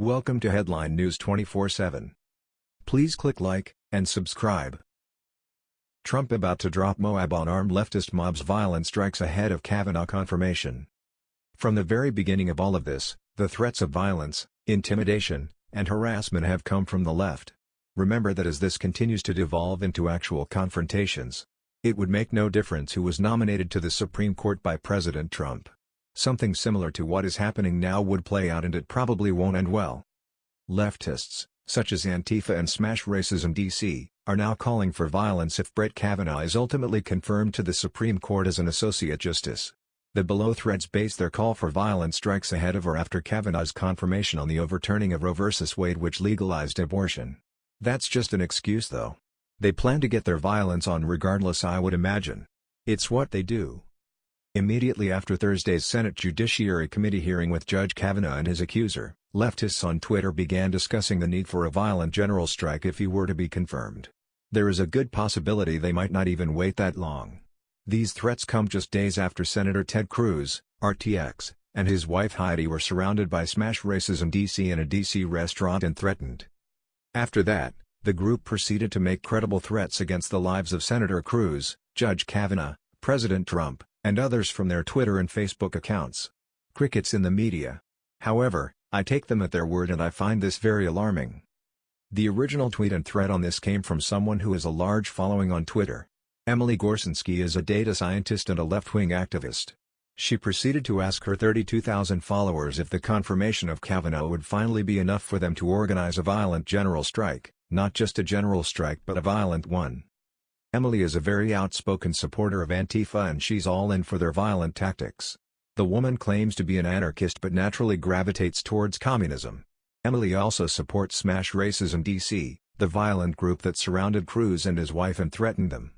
Welcome to Headline News 24/7. Please click like and subscribe. Trump about to drop Moab on armed leftist mobs violent strikes ahead of Kavanaugh confirmation. From the very beginning of all of this, the threats of violence, intimidation, and harassment have come from the left. Remember that as this continues to devolve into actual confrontations, it would make no difference who was nominated to the Supreme Court by President Trump. Something similar to what is happening now would play out and it probably won't end well. Leftists, such as Antifa and Smash Racism DC, are now calling for violence if Brett Kavanaugh is ultimately confirmed to the Supreme Court as an Associate Justice. The below threads base their call for violent strikes ahead of or after Kavanaugh's confirmation on the overturning of Roe v. Wade which legalized abortion. That's just an excuse though. They plan to get their violence on regardless I would imagine. It's what they do. Immediately after Thursday's Senate Judiciary Committee hearing with Judge Kavanaugh and his accuser, leftists on Twitter began discussing the need for a violent general strike if he were to be confirmed. There is a good possibility they might not even wait that long. These threats come just days after Senator Ted Cruz, RTX, and his wife Heidi were surrounded by Smash Racism DC in a DC restaurant and threatened. After that, the group proceeded to make credible threats against the lives of Senator Cruz, Judge Kavanaugh, President Trump, and others from their Twitter and Facebook accounts. Crickets in the media. However, I take them at their word and I find this very alarming. The original tweet and thread on this came from someone who has a large following on Twitter. Emily Gorcenski is a data scientist and a left-wing activist. She proceeded to ask her 32,000 followers if the confirmation of Kavanaugh would finally be enough for them to organize a violent general strike, not just a general strike but a violent one. Emily is a very outspoken supporter of Antifa and she's all in for their violent tactics. The woman claims to be an anarchist but naturally gravitates towards communism. Emily also supports Smash Racism DC, the violent group that surrounded Cruz and his wife and threatened them.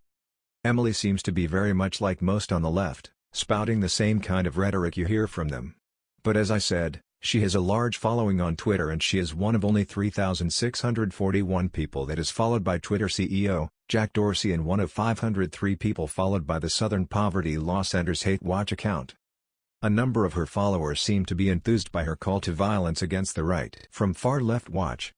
Emily seems to be very much like most on the left, spouting the same kind of rhetoric you hear from them. But as I said, she has a large following on Twitter and she is one of only 3,641 people that is followed by Twitter CEO, Jack Dorsey and one of 503 people followed by the Southern Poverty Law Center's Hate Watch account. A number of her followers seem to be enthused by her call to violence against the right. From Far Left Watch.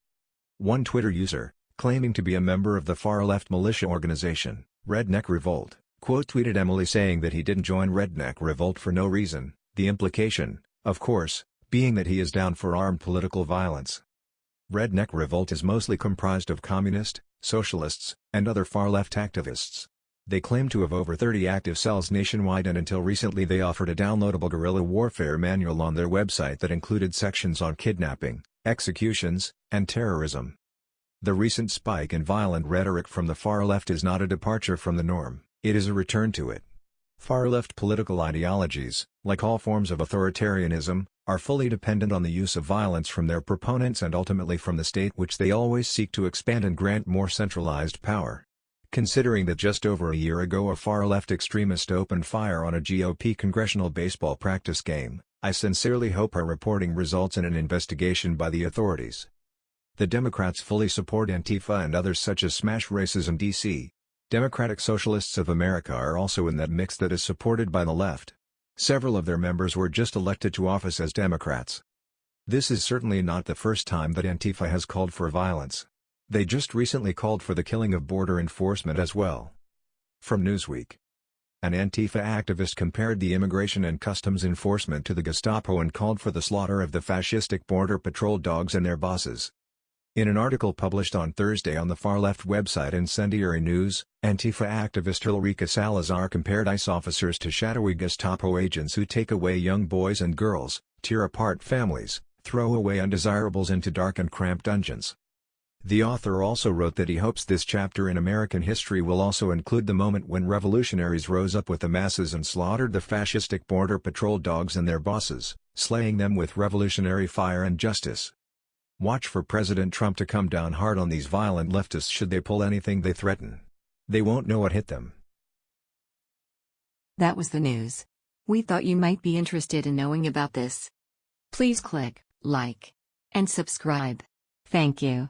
One Twitter user, claiming to be a member of the far-left militia organization, Redneck Revolt, quote-tweeted Emily saying that he didn't join Redneck Revolt for no reason, the implication, of course, being that he is down for armed political violence. Redneck Revolt is mostly comprised of communist, socialists, and other far-left activists. They claim to have over 30 active cells nationwide and until recently they offered a downloadable guerrilla warfare manual on their website that included sections on kidnapping, executions, and terrorism. The recent spike in violent rhetoric from the far left is not a departure from the norm, it is a return to it. Far-left political ideologies, like all forms of authoritarianism, are fully dependent on the use of violence from their proponents and ultimately from the state which they always seek to expand and grant more centralized power. Considering that just over a year ago a far-left extremist opened fire on a GOP congressional baseball practice game, I sincerely hope our reporting results in an investigation by the authorities. The Democrats fully support Antifa and others such as Smash Racism DC, Democratic Socialists of America are also in that mix that is supported by the left. Several of their members were just elected to office as Democrats. This is certainly not the first time that Antifa has called for violence. They just recently called for the killing of border enforcement as well. From Newsweek. An Antifa activist compared the immigration and customs enforcement to the Gestapo and called for the slaughter of the fascistic border patrol dogs and their bosses. In an article published on Thursday on the far-left website Incendiary News, Antifa activist Ulrika Salazar compared ICE officers to shadowy Gestapo agents who take away young boys and girls, tear apart families, throw away undesirables into dark and cramped dungeons. The author also wrote that he hopes this chapter in American history will also include the moment when revolutionaries rose up with the masses and slaughtered the fascistic border patrol dogs and their bosses, slaying them with revolutionary fire and justice. Watch for President Trump to come down hard on these violent leftists should they pull anything they threaten. They won't know what hit them. That was the news. We thought you might be interested in knowing about this. Please click like and subscribe. Thank you.